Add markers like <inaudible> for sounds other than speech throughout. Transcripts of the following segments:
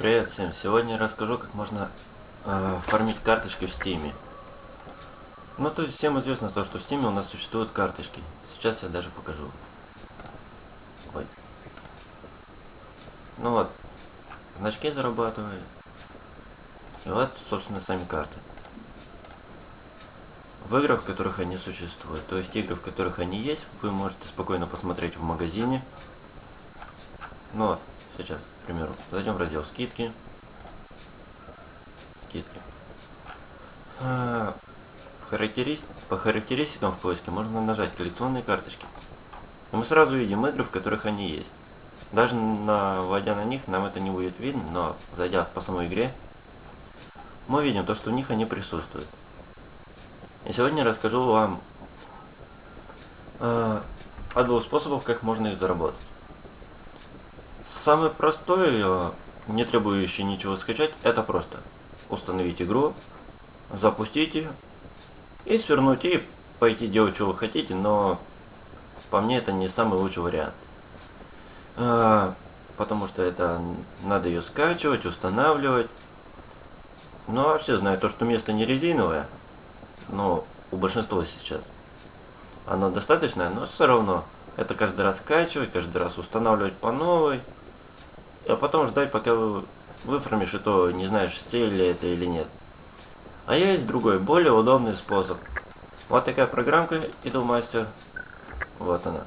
Привет всем! Сегодня я расскажу, как можно э, фармить карточки в Стиме. Ну, то есть всем известно то, что в Стиме у нас существуют карточки. Сейчас я даже покажу. Ой. Ну вот, значки зарабатывает. И вот, собственно, сами карты. В играх, в которых они существуют, то есть игры, в которых они есть, вы можете спокойно посмотреть в магазине. Ну вот, сейчас, примеру, зайдем в раздел скидки. Скидки. А, характерист... По характеристикам в поиске можно нажать коллекционные карточки. И мы сразу видим игры, в которых они есть. Даже наводя на них, нам это не будет видно, но зайдя по самой игре, мы видим то, что в них они присутствуют. И сегодня я расскажу вам э, о двух способах, как можно их заработать. Самый простой, э, не требующий ничего скачать, это просто установить игру, запустить ее и свернуть и пойти делать, что вы хотите, но по мне это не самый лучший вариант. А, потому что это надо ее скачивать, устанавливать. Ну а все знают то, что место не резиновое, но у большинства сейчас оно достаточное, но все равно это каждый раз скачивать, каждый раз устанавливать по новой, а потом ждать, пока вы выфармишь, и то не знаешь, все ли это или нет. А есть другой, более удобный способ. Вот такая программка Idolmaster. Вот она.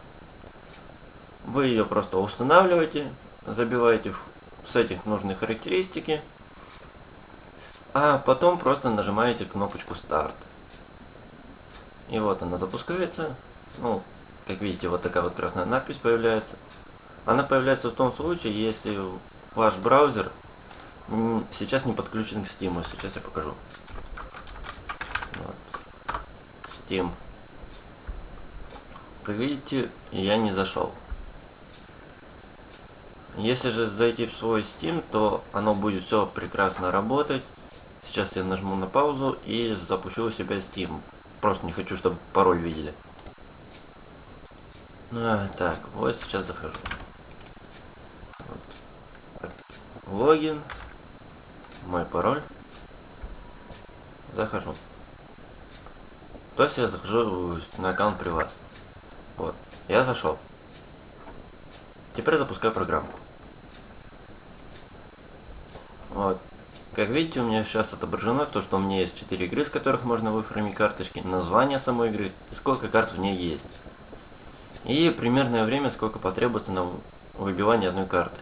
Вы ее просто устанавливаете, забиваете в сеттинг нужные характеристики, а потом просто нажимаете кнопочку старт. И вот она запускается. Ну, как видите, вот такая вот красная надпись появляется. Она появляется в том случае, если ваш браузер сейчас не подключен к Steam. Сейчас я покажу. Вот. Steam. Как видите, я не зашел. Если же зайти в свой Steam, то оно будет все прекрасно работать. Сейчас я нажму на паузу и запущу у себя Steam. Просто не хочу, чтобы пароль видели. А, так, вот сейчас захожу. Вот. Логин. Мой пароль. Захожу. То есть я захожу на аккаунт при вас. Вот. Я зашел. Теперь запускаю программку. Вот. Как видите, у меня сейчас отображено то, что у меня есть 4 игры, с которых можно выфармить карточки, название самой игры и сколько карт в ней есть. И примерное время, сколько потребуется на выбивание одной карты.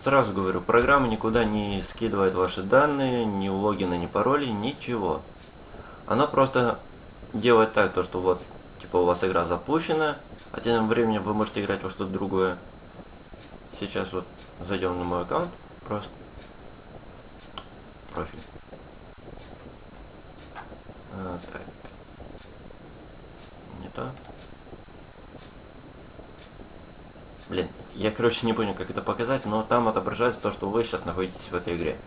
Сразу говорю, программа никуда не скидывает ваши данные, ни логина, ни пароли, ничего. Она просто делает так, то что вот, типа у вас игра запущена, а тем временем вы можете играть во что-то другое. Сейчас вот зайдем на мой аккаунт, просто профиль. А, так. Не то. Блин, я, короче, не понял, как это показать, но там отображается то, что вы сейчас находитесь в этой игре.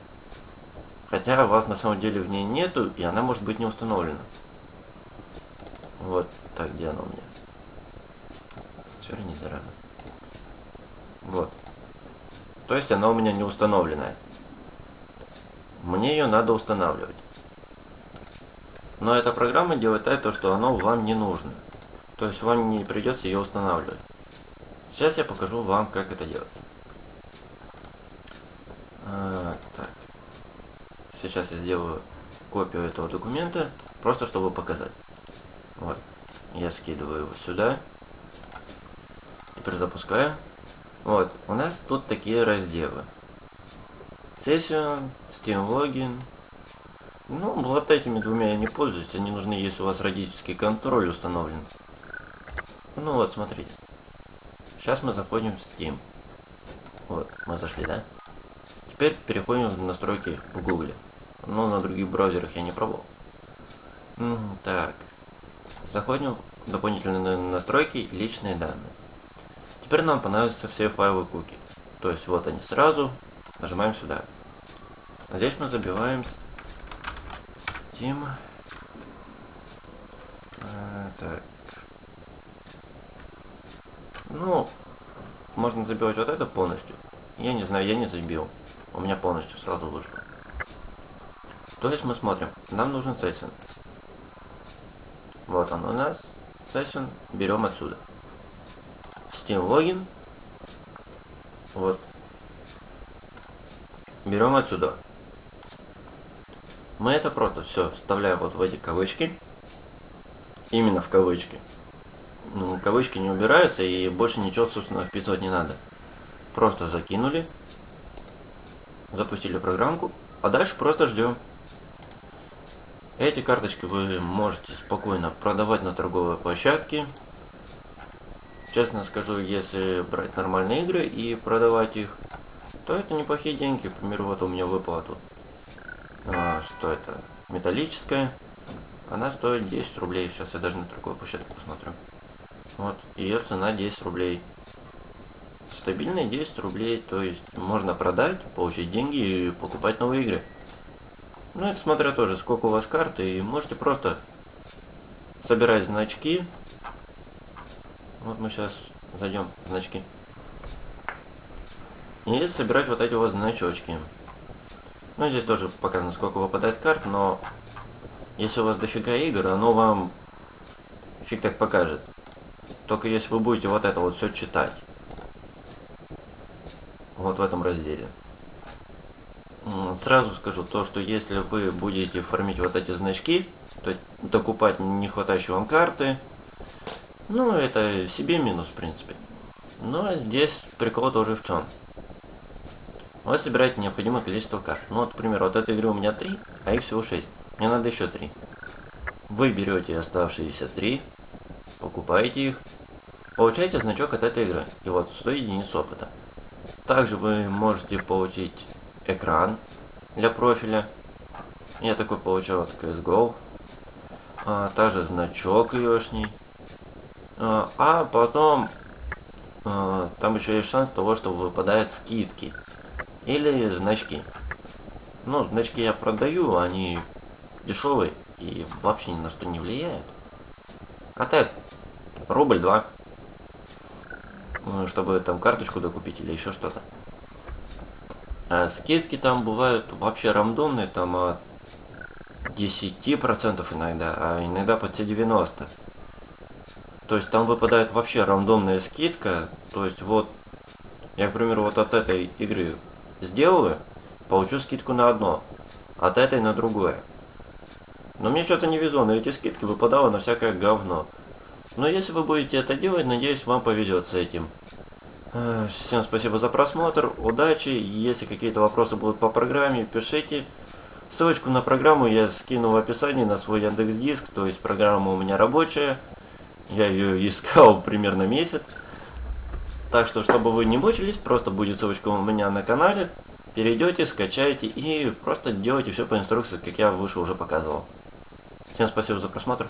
Хотя вас на самом деле в ней нету, и она может быть не установлена. Вот так, где она у меня? Сверни, зараза. Вот. То есть она у меня не установленная. Мне ее надо устанавливать. Но эта программа делает так, что оно вам не нужно. То есть вам не придется ее устанавливать. Сейчас я покажу вам, как это делается. А, так. Сейчас я сделаю копию этого документа, просто чтобы показать. Вот. Я скидываю его сюда. Теперь запускаю. Вот. У нас тут такие разделы. Session, Steam Login. Ну, вот этими двумя я не пользуюсь. Они нужны, если у вас родительский контроль установлен. Ну вот, смотрите. Сейчас мы заходим в Steam. Вот, мы зашли, да? Теперь переходим в настройки в Google. Но на других браузерах я не пробовал. Так. Заходим в дополнительные настройки личные данные. Теперь нам понадобятся все файлы куки. То есть вот они сразу. Нажимаем сюда. Здесь мы забиваем Steam. А, так. Ну, можно забивать вот это полностью. Я не знаю, я не забил. у меня полностью сразу вышло. То есть мы смотрим, нам нужен сессион. Вот он у нас, сессион, берем отсюда. Steam логин, вот, берем отсюда. Мы это просто все вставляем вот в эти кавычки, именно в кавычки. Ну, кавычки не убираются и больше ничего, собственно, вписывать не надо. Просто закинули, запустили программку, а дальше просто ждем. Эти карточки вы можете спокойно продавать на торговой площадке. Честно скажу, если брать нормальные игры и продавать их, то это неплохие деньги. К примеру, вот у меня выпала тут. А, что это? Металлическая. Она стоит 10 рублей. Сейчас я даже на торговой площадке посмотрю. Вот, ее цена 10 рублей. Стабильные 10 рублей, то есть можно продать, получить деньги и покупать новые игры. Ну, это смотря тоже, сколько у вас карты, и можете просто собирать значки. Вот мы сейчас зайдем в значки. И собирать вот эти вот значочки. Ну, здесь тоже показано, сколько выпадает карт, но если у вас дофига игр, оно вам фиг так покажет. Только если вы будете вот это вот все читать. Вот в этом разделе. Сразу скажу то, что если вы будете фармить вот эти значки, то есть докупать не хватающие вам карты, ну, это себе минус, в принципе. Но здесь прикол тоже в чем. Вы собираете необходимое количество карт. Ну, вот, например, вот этой игры у меня 3, а их всего 6. Мне надо еще 3. Вы берете оставшиеся 3, покупаете их, получаете значок от этой игры. И вот 100 единиц опыта. Также вы можете получить экран для профиля. Я такой получил от CSGO. А, также значок ешний. А, а потом а, там еще есть шанс того, что выпадают скидки. Или значки. Ну, значки я продаю, они дешевые и вообще ни на что не влияют. А так, рубль два. Чтобы там карточку докупить или еще что-то. А скидки там бывают вообще рандомные, там от 10% иногда, а иногда под все 90%. То есть там выпадает вообще рандомная скидка. То есть вот, я, к примеру, вот от этой игры сделаю, получу скидку на одно, от этой на другое. Но мне что-то не везло, на эти скидки выпадало на всякое говно. Но если вы будете это делать, надеюсь, вам повезет с этим. Э, всем спасибо за просмотр, удачи. Если какие-то вопросы будут по программе, пишите. Ссылочку на программу я скину в описании на свой Яндекс Диск, то есть программа у меня рабочая. Я ее <laughs> искал примерно месяц. Так что, чтобы вы не мучились, просто будет ссылочка у меня на канале. Перейдете, скачайте и просто делайте все по инструкции, как я выше уже показывал. Всем спасибо за просмотр.